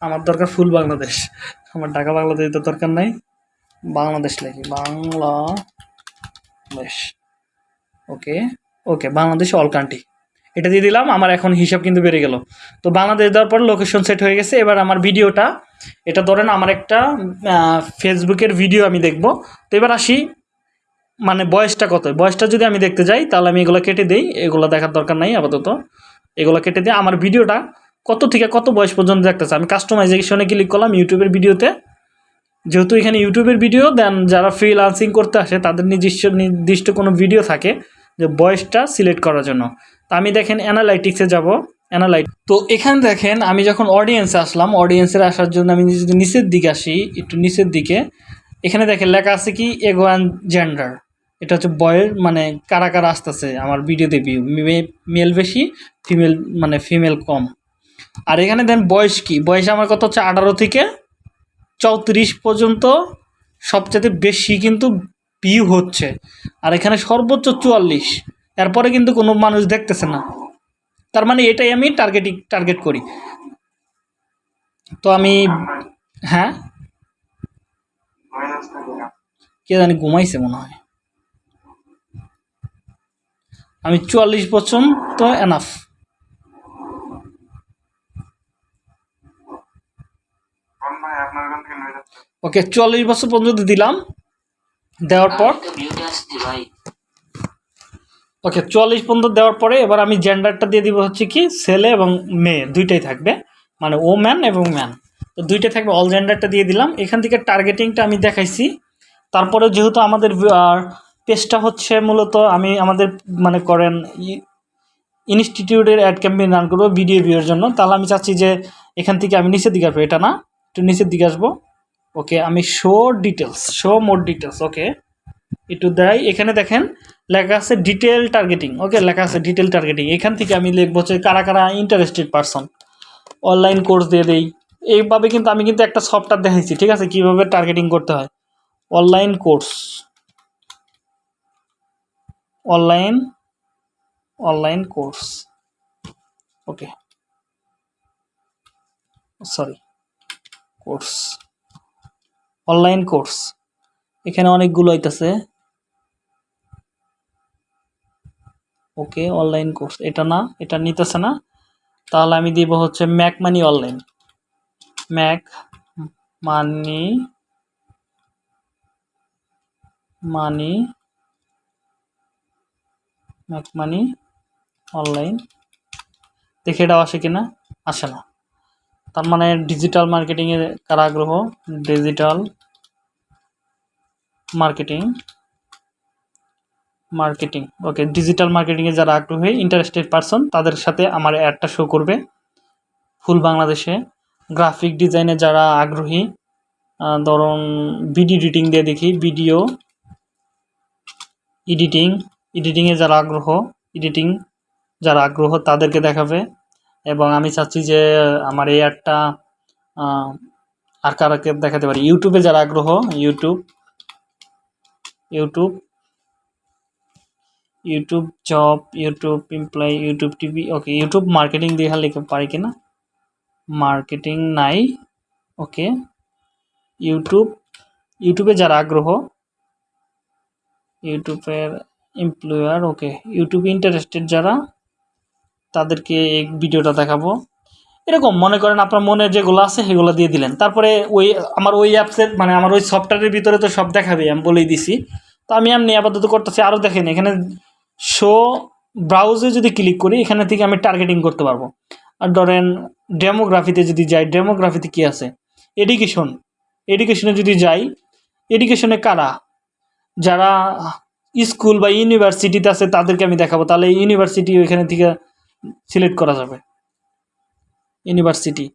আমার দরকার ফুল বাংলাদেশ। আমার ঢাকা, বাংলাদেশ তো দরকার নাই। বাংলাদেশ লাগি Bangladesh. Okay? Okay, Bangladesh all country এটা দিয়ে দিলাম, আমার এখন হিসাব কিন্তু বেড়ে গেল। তো বাংলাদেশ দেওয়ার পর লোকেশন সেট হয়ে গেছে। এবার আমার ভিডিওটা, এটা ধরেন আমার একটা ফেসবুকের ভিডিও আমি দেখব। তো এবার আসি মানে বয়সটা কত? বয়সটা যদি আমি দেখতে যাই, তাহলে আমি এগুলো কেটে দিই। এগুলো দেখার দরকার নাই আপাতত। এগুলো কেটে দিই আমার ভিডিওটা কত থেকে কত বয়স পর্যন্ত দেখতেছে? আমি কাস্টমাইজেশনে ক্লিক করলাম ইউটিউবের ভিডিওতে। যেহেতু এখানে ইউটিউবের ভিডিও দেন যারা ফ্রিলান্সিং করতে আসে, তাদের নিজস্ব নির্দিষ্ট কোনো ভিডিও থাকে যে বয়সটা সিলেক্ট করার জন্য। তা আমি দেখেন অ্যানালাইটিক্সে যাব। অ্যানালাইট তো এখানে দেখেন, আমি যখন অডিয়েন্সে আসলাম অডিয়েন্সের আসার জন্য আমি যদি নিচের দিকে আসি, একটু নিচের দিকে, এখানে দেখেন লেখা আছে কি এগো অ্যান্ড জেন্ডার এটা হচ্ছে বয়ের মানে কারা কারা আসতেছে আমার ভিডিওতে ভিউ মেল বেশি ফিমেল মানে ফিমেল কম। আর এখানে দেন বয়স কি? বয়স আমার কত হচ্ছে আঠারো থেকে চৌত্রিশ পর্যন্ত সবচেয়ে বেশি কিন্তু ভিউ হচ্ছে। আর এখানে সর্বোচ্চ চুয়াল্লিশ। এরপরে কিন্তু কোনো মানুষ দেখতেছে না। তার মানে এটাই আমি টার্গেটিং টার্গেট করি। তো আমি হ্যাঁ? কে জানি ঘুমাইছে মনে হয়। আমি চুয়াল্লিশ পর্যন্ত এনাফ ওকে চুয়াল্লিশ বছর পর্যন্ত দিলাম। দেওয়ার পর ওকে চুয়াল্লিশ পর্যন্ত দেওয়ার পরে এবার আমি জেন্ডারটা দিয়ে দিব হচ্ছে কি ছেলে এবং মেয়ে দুইটাই থাকবে। মানে ও ম্যান এবং ম্যান তো দুইটাই থাকবে অল জেন্ডারটা দিয়ে দিলাম। এখান থেকে টার্গেটিংটা আমি দেখাইছি। তারপরে যেহেতু আমাদের পেজটা হচ্ছে মূলত আমি আমাদের মানে করেন ইনস্টিটিউটের অ্যাড ক্যাম্পেইন রান করব ভিডিও ভিউর জন্য। তাহলে আমি চাচ্ছি যে এখান থেকে আমি নিচের দিকে আসব। এটা না একটু নিচের দিকে আসব। ওকে আমি show details show more details okay একটু দেয় এখানে দেখেন, লেখা আছে ডিটেল টার্গেটিং ওকে লেখা আছে ডিটেল টার্গেটিং এখান থেকে আমি লিখব হচ্ছে কারা কারা ইন্টারেস্টেড পারসন অনলাইন কোর্স দিয়ে দেই, এইভাবে কিন্তু আমি কিন্তু একটা সফটওয়্যার দেখাইছি, ঠিক আছে? কীভাবে টার্গেটিং করতে হয়? Online course online online course okay sorry course online course এখানে অনেকগুলো আইতাছে। ওকে অনলাইন কোর্স এটা না, এটা নিতেছে না। তাহলে আমি দিব হচ্ছে make money online make money money make money online দেখে এটাও আসে কিনা? আসে না। তার মানে ডিজিটাল মার্কেটিংয়ে কার আগ্রহ digital marketing marketing okay digital মার্কেটিংয়ে যারা আগ্রহী ইন্টারেস্টেড পারসন তাদের সাথে আমার অ্যাডটা শো করবে। ফুল বাংলাদেশে গ্রাফিক ডিজাইনে যারা আগ্রহী ধরুন ভিডিও এডিটিং দিয়ে দেখি ভিডিও এডিটিং এডিটিংয়ে যারা আগ্রহ এডিটিং যারা আগ্রহ, তাদেরকে দেখাবে। এবং আমি চাচ্ছি যে আমার এই আহ, আর কারাকে দেখাতে পারি। ইউটিউবে যারা আগ্রহ YouTube YouTube YouTube job YouTube employ YouTube TV okay YouTube marketing দিয়ে লিখে পারি কিনা? মার্কেটিং নাই ওকে ইউটিউব ইউটিউবে যারা আগ্রহ ইউটিউবের এমপ্লয়ার ওকে ইউটিউবে ইন্টারেস্টেড যারা তাদেরকে এই ভিডিওটা দেখাবো। এরকম মনে করেন আপনার মনে যেগুলো আছে সেগুলো দিয়ে দিলেন। তারপরে ওই আমার ওই অ্যাপসের মানে আমার ওই সফটওয়্যারের ভিতরে তো সব দেখাবে, আমি বলেই দিছি। তো আমি এমনি আপাতত করতেছি, আরও দেখেন, এখানে শো ব্রাউজে যদি ক্লিক করি, এখানে থেকে আমি টার্গেটিং করতে পারব। আর ধরেন ডেমোগ্রাফিতে যদি যাই ডেমোগ্রাফিতে কি আছে? এডুকেশন এডুকেশনে যদি যাই এডুকেশনে কারা? যারা স্কুল বা ইউনিভার্সিটিতে আছে, তাদেরকে আমি দেখাবো। তাহলে ইউনিভার্সিটি ওইখানে থেকে সিলেক্ট করা যাবে। ইউনিভার্সিটি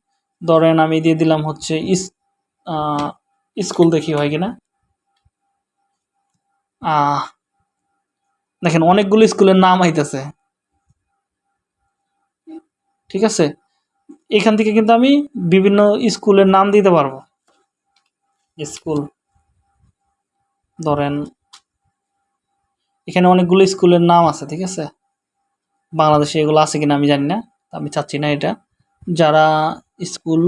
ধরেন আমি দিয়ে দিলাম হচ্ছে ইস স্কুল দেখি হয় কিনা। দেখেন অনেকগুলো স্কুলের নাম আইতেছে। ঠিক আছে? এখান থেকে কিন্তু আমি বিভিন্ন স্কুলের নাম দিতে পারব। স্কুল, ধরেন এখানে অনেকগুলো স্কুলের নাম আছে, ঠিক আছে? বাংলাদেশে এগুলো আছে কিনা আমি জানি না আমি চাচ্ছি না এটা। যারা স্কুল,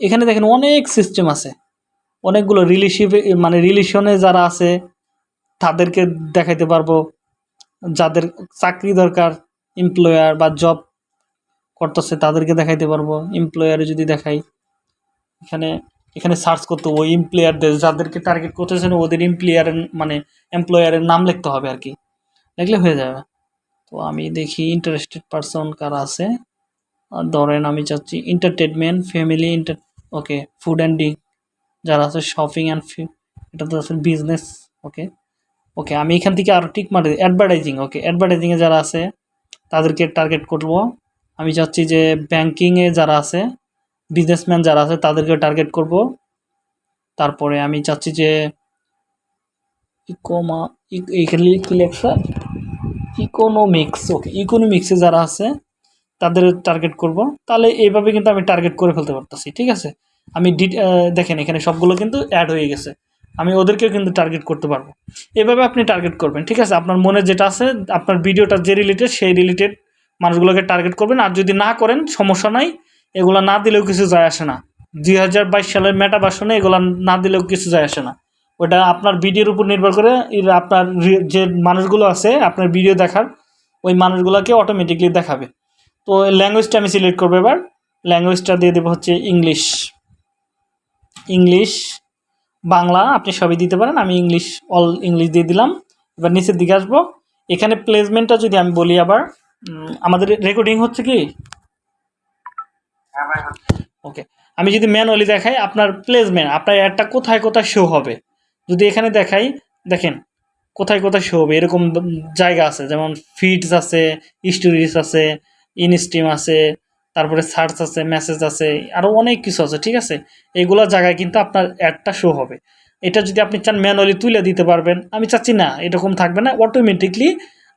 এখানে দেখেন অনেক সিস্টেম আছে। অনেকগুলো রিলেশিভ মানে রিলেশনে যারা আছে, তাদেরকে দেখাইতে পারব। যাদের চাকরি দরকার এমপ্লয়ার বা জব করতেছে, তাদেরকে দেখাইতে পারব। এমপ্লয়ারে যদি দেখাই, এখানে এখানে সার্চ করতে ওই এমপ্লয়ারদের যাদেরকে টার্গেট করতেছেন, ওদের এমপ্লয়ারের মানে এমপ্লয়ারের নাম লিখতে হবে আর কি। লিখলে হয়ে যাবে। আমি দেখি ইন্টারেস্টেড পারসন কারা আছে। ধরেন আমি চাচ্ছি entertainment family inter okay food and drink যারা আছে শপিং অ্যান্ড এটা তো আছে বিজনেস ওকে ওকে আমি এখান থেকে আরও টিক মারি অ্যাডভার্টাইজিং ওকে অ্যাডভার্টাইজিংয়ে যারা আছে, তাদেরকে টার্গেট করব। আমি চাচ্ছি যে ব্যাংকিংয়ে যারা আছে বিজনেসম্যান যারা আছে, তাদেরকে টার্গেট করব। তারপরে আমি চাচ্ছি যে ইকোমা এইখানে কি লেখা ইকোনমিক্স ওকে ইকোনমিক্সে যারা আছে, তাদের টার্গেট করব। তাহলে এইভাবে কিন্তু আমি টার্গেট করে ফেলতে পারতেছি, ঠিক আছে? আমি ডি দেখেন এখানে সবগুলো কিন্তু অ্যাড হয়ে গেছে। আমি ওদেরকেও কিন্তু টার্গেট করতে পারব। এভাবে আপনি টার্গেট করবেন, ঠিক আছে? আপনার মনে যেটা আছে, আপনার ভিডিওটা যে রিলেটেড সেই রিলেটেড মানুষগুলোকে টার্গেট করবেন। আর যদি না করেন, সমস্যা নাই। এগুলো না দিলেও কিছু যায় আসে না। দুই হাজার বাইশ সালের মেটা বাসনে এগুলো না দিলেও কিছু যায় আসে না। ওটা আপনার ভিডিওর উপর নির্ভর করে আপনার যে মানুষগুলো আছে আপনার ভিডিও দেখার ওই মানুষগুলোকে অটোমেটিকলি দেখাবে। তো ল্যাঙ্গুয়েজটা আমি সিলেক্ট করব এবার। ল্যাঙ্গুয়েজটা দিয়ে দেবো হচ্ছে ইংলিশ ইংলিশ বাংলা আপনি সবই দিতে পারেন। আমি ইংলিশ অল ইংলিশ দিয়ে দিলাম। এবার নিচের দিকে আসব। এখানে প্লেসমেন্টটা যদি আমি বলি আবার আমাদের রেকর্ডিং হচ্ছে কি? হ্যাঁ ভাই ওকে আমি যদি ম্যানুয়ালি দেখাই আপনার প্লেসমেন্ট আপনার অ্যাডটা কোথায় কোথায় শো হবে? যদি এখানে দেখাই, দেখেন, কোথায় কোথায় শো হবে, এরকম জায়গা আছে, যেমন ফিডস আছে স্টোরিজ আছে ইনস্ট্রিম আছে, তারপরে সার্চ আছে মেসেজ আছে আরও অনেক কিছু আছে, ঠিক আছে? এইগুলো জায়গায় কিন্তু আপনার অ্যাডটা শো হবে। এটা যদি আপনি চান ম্যানুয়ালি তুলে দিতে পারবেন, আমি চাচ্ছি না, এরকম থাকবে না অটোমেটিকলি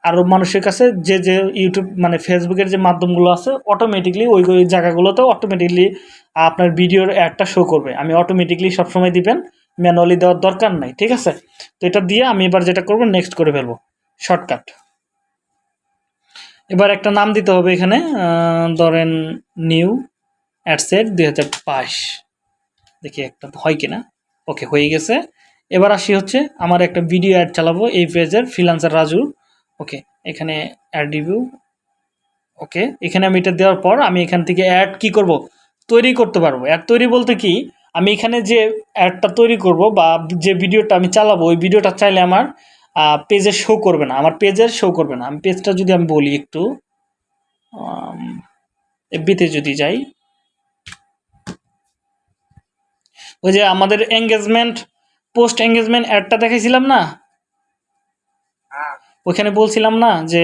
আরও মানুষের কাছে যে যে ইউটিউব মানে ফেসবুকের যে মাধ্যমগুলো আছে অটোমেটিকলি ওই ওই জায়গাগুলোতেও অটোমেটিকলি আপনার ভিডিওর অ্যাডটা শো করবে। আমি অটোমেটিকলি সবসময় দিবেন ম্যানুয়ালি দেওয়ার দরকার নাই, ঠিক আছে? তো এটা দিয়ে আমি এবার যেটা করব নেক্সট করে ফেলব শর্টকাট এবার একটা নাম দিতে হবে এখানে ধরেন নিউ অ্যাডসেট দুই হাজার বাইশ। দেখি একটা হয় কিনা। ওকে হয়ে গেছে। এবার আসি হচ্ছে, আমার একটা ভিডিও অ্যাড চালাবো, এই পেজের ফ্রিলান্সার রাজু। ওকে এখানে অ্যাড রিভিউ ওকে এখানে আমি এটা দেওয়ার পর আমি এখান থেকে অ্যাড কি করব? তৈরি করতে পারব। অ্যাড তৈরি বলতে কি আমি এখানে যে অ্যাডটা তৈরি করব বা যে ভিডিওটা আমি চালাবো ওই ভিডিওটা চাইলে আমার পেজে শো করবে না। আমার পেজের শো করবে না। আমি পেজটা যদি আমি বলি একটু এফবিতে যদি যাই। ওই যে আমাদের এঙ্গেজমেন্ট পোস্ট এঙ্গেজমেন্ট অ্যাডটা দেখাইছিলাম না? হ্যাঁ। ওখানে বলছিলাম না যে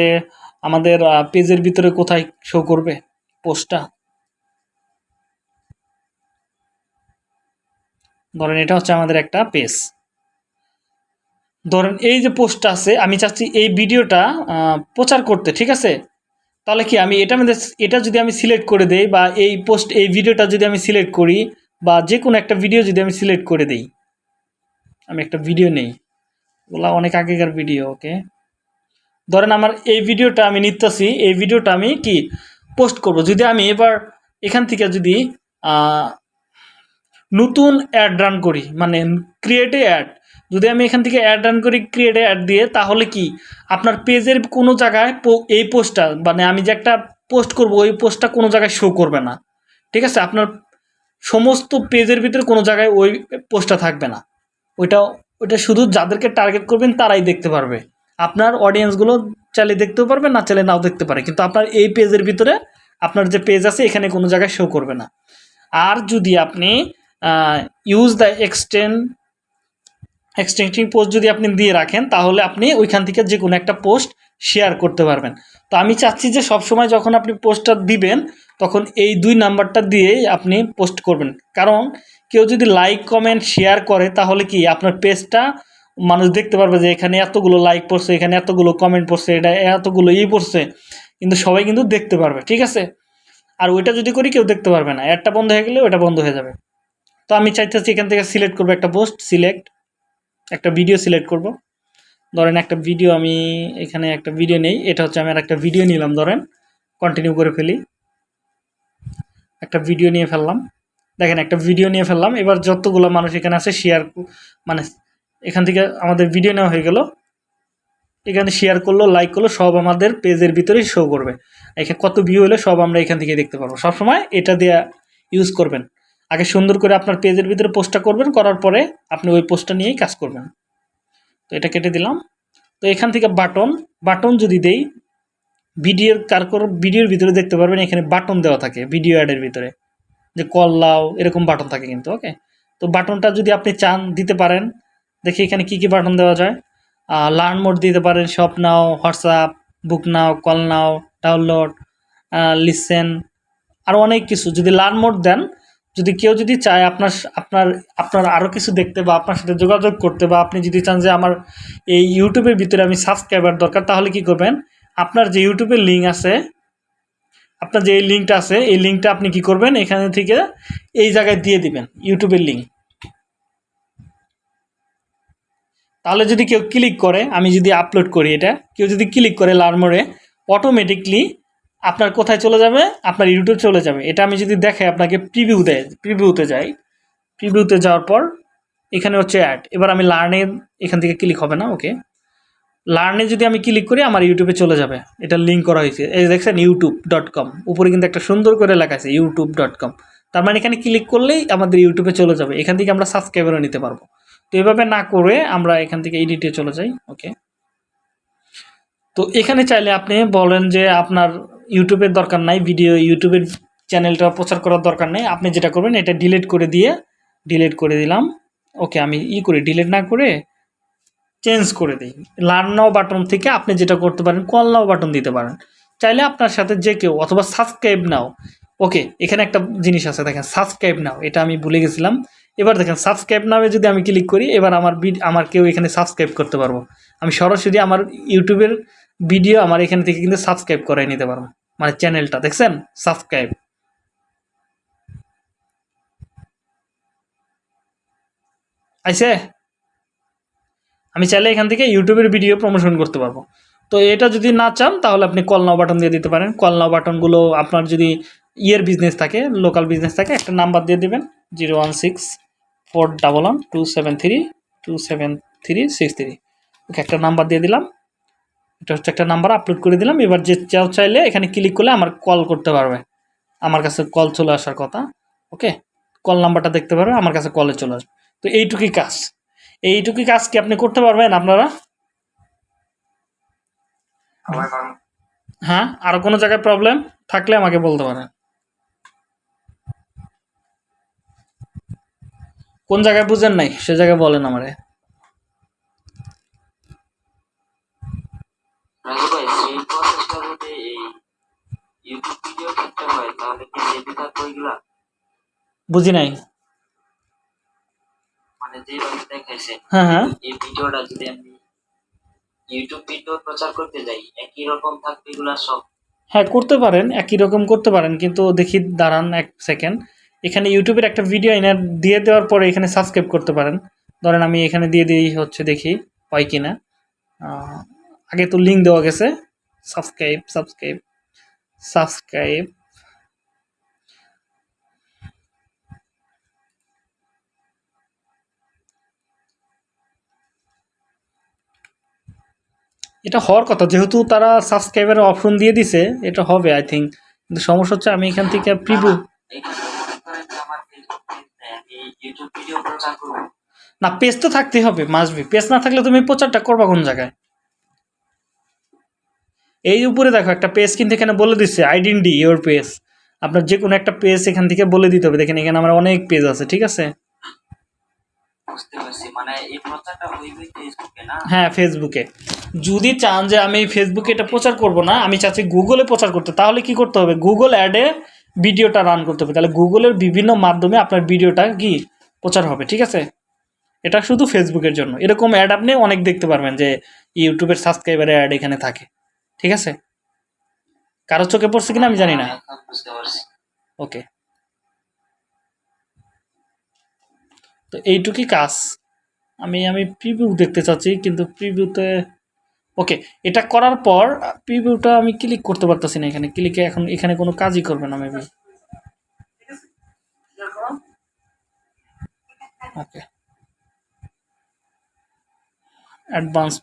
আমাদের পেজের ভিতরে কোথায় শো করবে পোস্টটা ধরেন এটা হচ্ছে আমাদের একটা পেজ। ধরেন এই যে পোস্টটা আছে, আমি চাচ্ছি এই ভিডিওটা প্রচার করতে, ঠিক আছে? তাহলে কি আমি এটা মধ্যে এটা যদি আমি সিলেক্ট করে দেই বা এই পোস্ট এই ভিডিওটা যদি আমি সিলেক্ট করি বা যে কোনো একটা ভিডিও যদি আমি সিলেক্ট করে দেই। আমি একটা ভিডিও নেই। ওগুলা অনেক আগেকার ভিডিও ওকে ধরেন আমার এই ভিডিওটা আমি নিতেছি, এই ভিডিওটা আমি কি? পোস্ট করব। যদি আমি এবার এখান থেকে যদি নতুন অ্যাড রান করি মানে ক্রিয়েটে অ্যাড যদি আমি এখান থেকে অ্যাড রান করি ক্রিয়েটে অ্যাড দিয়ে, তাহলে কি? আপনার পেজের কোনো জায়গায় এই পোস্টটা মানে আমি যে একটা পোস্ট করব, ওই পোস্টটা কোনো জায়গায় শো করবে না। ঠিক আছে? আপনার সমস্ত পেজের ভিতরে কোনো জায়গায় ওই পোস্টটা থাকবে না। ওইটা ওইটা শুধু যাদেরকে টার্গেট করবেন, তারাই দেখতে পারবে। আপনার অডিয়েন্সগুলো চাইলে দেখতেও পারবে, না চাইলে নাও দেখতে পারে। কিন্তু আপনার এই পেজের ভিতরে আপনার যে পেজ আছে, এখানে কোনো জায়গায় শো করবে না। আর যদি আপনি use the extend extending post যদি আপনি দিয়ে রাখেন, তাহলে আপনি ওইখান থেকে যে কোনো একটা পোস্ট শেয়ার করতে পারবেন। তো আমি চাচ্ছি যে সবসময় যখন আপনি পোস্টটা দিবেন, তখন এই দুই নাম্বারটা দিয়েই আপনি পোস্ট করবেন। কারণ কেউ যদি লাইক কমেন্ট শেয়ার করে, তাহলে কি আপনার পেজটা মানুষ দেখতে পারবে যে এখানে এতগুলো লাইক পড়ছে, এখানে এতগুলো কমেন্ট পড়ছে, এটা এতগুলো ই পড়ছে। কিন্তু সবাই কিন্তু দেখতে পারবে, ঠিক আছে? আর ওইটা যদি করি কেউ দেখতে পারবে না। অ্যাডটা বন্ধ হয়ে গেলে ওটা বন্ধ হয়ে যাবে। তো আমি চাইতেছি এখান থেকে সিলেক্ট করব একটা পোস্ট সিলেক্ট একটা ভিডিও সিলেক্ট করব। ধরেন একটা ভিডিও আমি এখানে একটা ভিডিও নেই, এটা হচ্ছে আমি আর একটা ভিডিও নিলাম, ধরেন। কন্টিনিউ করে ফেলি। একটা ভিডিও নিয়ে ফেললাম। দেখেন একটা ভিডিও নিয়ে ফেললাম। এবার যতগুলো মানুষ এখানে আছে শেয়ার মানে এখান থেকে আমাদের ভিডিও নেওয়া হয়ে গেল। এখানে শেয়ার করল লাইক করল, সব আমাদের পেজের ভিতরেই শো করবে। এখানে কত ভিউ হলে, সব আমরা এখান থেকে দেখতে পারব। সবসময় এটা দিয়ে ইউজ করবেন। আগে সুন্দর করে আপনার পেজের ভিতরে পোস্টটা করবেন, করার পরে আপনি ওই পোস্টটা নিয়েই কাজ করবেন। তো এটা কেটে দিলাম। তো এখান থেকে বাটন বাটন যদি দেই, ভিডিওর কারকর ভিডিওর ভিতরে দেখতে পারবেন, এখানে বাটন দেওয়া থাকে, ভিডিও অ্যাডের ভিতরে। যে কল লাও, এরকম বাটন থাকে কিন্তু, ওকে? তো বাটনটা যদি আপনি চান, দিতে পারেন। দেখি এখানে কি কি বাটন দেওয়া যায়। লার্ন মোড দিতে পারেন, shop now, WhatsApp, book now, call now, download listen, আর অনেক কিছু। যদি লার্ন মোড দেন যদি কেউ যদি চায় আপনার আপনার আপনার আরও কিছু দেখতে বা আপনার সাথে যোগাযোগ করতে বা আপনি যদি চান যে আমার এই ইউটিউবের ভিতরে আমি সাবস্ক্রাইবার দরকার, তাহলে কি করবেন? আপনার যে ইউটিউবের লিঙ্ক আছে, আপনার যে লিঙ্কটা আছে, এই লিঙ্কটা আপনি কি করবেন? এখানে থেকে এই জায়গায় দিয়ে দিবেন ইউটিউবের লিঙ্ক তাহলে যদি কেউ ক্লিক করে, আমি যদি আপলোড করি এটা, কেউ যদি ক্লিক করে লার্মোরে অটোমেটিকলি আপনার কোথায় চলে যাবে? আপনার ইউটিউব চলে যাবে। এটা আমি যদি দেখে আপনাকে প্রিভিউ দেয় প্রিভিউতে যাই। প্রিভিউতে যাওয়ার পর এখানে হচ্ছে অ্যাড এবার আমি লার্নে এখান থেকে ক্লিক হবে না ওকে লার্নে যদি আমি ক্লিক করি, আমার ইউটিউবে চলে যাবে। এটা লিঙ্ক করা হয়েছে। এই দেখছেন ইউটিউব ডট কম উপরে কিন্তু একটা সুন্দর করে লেখা আছে ইউটিউব ডট কম তার মানে এখানে ক্লিক করলেই আমাদের ইউটিউবে চলে যাবে। এখান থেকে আমরা সাবস্ক্রাইবারও নিতে পারব। তো এভাবে না করে আমরা এখান থেকে এডিটে চলে যাই ওকে তো এখানে চাইলে আপনি বলেন যে আপনার ইউটিউবের দরকার নাই ভিডিও ইউটিউবের চ্যানেলটা প্রচার করার দরকার নেই। আপনি যেটা করবেন, এটা ডিলিট করে দিয়ে ডিলিট করে দিলাম। ওকে আমি ই করি ডিলিট না করে চেঞ্জ করে দিই। লার্ন নাও বাটন থেকে আপনি যেটা করতে পারেন কল নাও বাটন দিতে পারেন। চাইলে আপনার সাথে যে কেউ, অথবা সাবস্ক্রাইব নাও। ওকে এখানে একটা জিনিস আছে, দেখেন সাবস্ক্রাইব নাও। এটা আমি ভুলে গেছিলাম। এবার দেখেন সাবস্ক্রাইব নামে যদি আমি ক্লিক করি, এবার আমার বিড আমার কেউ এখানে সাবস্ক্রাইব করতে পারব। আমি সরাসরি আমার ইউটিউবের ভিডিও আমার এখান থেকে কিন্তু সাবস্ক্রাইব করাই নিতে পারব মানে চ্যানেলটা দেখছেন? সাবস্ক্রাইব আইসে? আমি চাইলে এখান থেকে ইউটিউবের ভিডিও প্রমোশন করতে পারব। তো এটা যদি না চান, তাহলে আপনি কল নাও বাটন দিয়ে দিতে পারেন। কল নাও বাটনগুলো আপনার যদি ইয়ের বিজনেস থাকে লোকাল বিজনেস থাকে, একটা নাম্বার দিয়ে দেবেন। Zero one six four double one two seven three two seven three six three okay, একটা নাম্বার দিয়ে দিলাম। এটা হচ্ছে একটা নাম্বার আপলোড করে দিলাম। এবার যে চাও চাইলে এখানে ক্লিক করলে আমার কল করতে পারবে। আমার কাছে কল চলে আসার কথা ওকে কল নাম্বারটা দেখতে পারবে আমার কাছে কলে চলে আসবে। তো এইটুকুই কাজ। এইটুকুই কাজ কি আপনি করতে পারবেন আপনারা? হ্যাঁ আর কোনো জায়গায় প্রবলেম থাকলে আমাকে বলতে পারেন। কোন জায়গায় বুঝেন নাই? সে জায়গায় বলেন আমারে। রাজু ভাই সেই প্রসেসটা যদি এই ইউটিউব ভিডিও ক্ষেত্রে হয় তাহলে কি যেতে থাকবে ওইগুলা বুঝি নাই। মানে যেভাবে দেখাইছে হ্যাঁ হ্যাঁ। এই ভিডিওটা যদি আমি ইউটিউব ভিডিও প্রচার করতে যাই একই রকম থাকবে এগুলা সব? হ্যাঁ করতে পারেন একই রকম করতে পারেন কিন্তু দেখি দাঁড়ান এক সেকেন্ড এখানে ইউটিউবের একটা ভিডিও এনে দিয়ে দেওয়ার পরে এখানে সাবস্ক্রাইব করতে পারেন। ধরেন আমি এখানে দিয়ে দিই হচ্ছে দেখি হয় কি না আহ, আগে তো লিঙ্ক দেওয়া গেছে। সাবস্ক্রাইব সাবস্ক্রাইব সাবস্ক্রাইব এটা হওয়ার কথা, যেহেতু তারা সাবস্ক্রাইবের অপশন দিয়ে দিছে, এটা হবে আই থিঙ্ক কিন্তু সমস্যা হচ্ছে, আমি এখান থেকে করব না পেজ তো থাকতেই হবে মাসবি পেজ না থাকলে তুমি প্রচারটা করবা কোন জায়গায়? এই উপরে দেখো একটা পেজ কিন্তু এখানে বলে দিচ্ছে আইডেন্টি ইওর পেজ আপনার যে কোনো একটা পেজ এখান থেকে বলে দিতে হবে। দেখেন এখানে আমার অনেক পেজ আছে ঠিক আছে? মানে হ্যাঁ ফেসবুকে যদি চান যে আমি ফেসবুকে এটা প্রচার করব না আমি চাচ্ছি গুগলে প্রচার করতে তাহলে কি করতে হবে? গুগল অ্যাডে ভিডিওটা রান করতে হবে। তাহলে গুগলের বিভিন্ন মাধ্যমে আপনার ভিডিওটা কি প্রচার হবে ঠিক আছে? এটা শুধু ফেসবুকের জন্য। এরকম অ্যাড আপনি অনেক দেখতে পারবেন যে ইউটিউবের সাবস্ক্রাইবারের অ্যাড এখানে থাকে। ঠিক আছে? কারও চোখে পড়ছে কিনা আমি জানি না। ওকে। তো এইটুকুই কাজ। আমি আমি প্রিভিউ দেখতে চাচ্ছি, কিন্তু প্রিভিউতে ওকে, এটা করার পর প্রিভিউটা আমি ক্লিক করতে পারতেছি না এখানে। ক্লিকে এখন এখানে কোনো কাজই করবে না মেবি ওকে। অ্যাডভান্স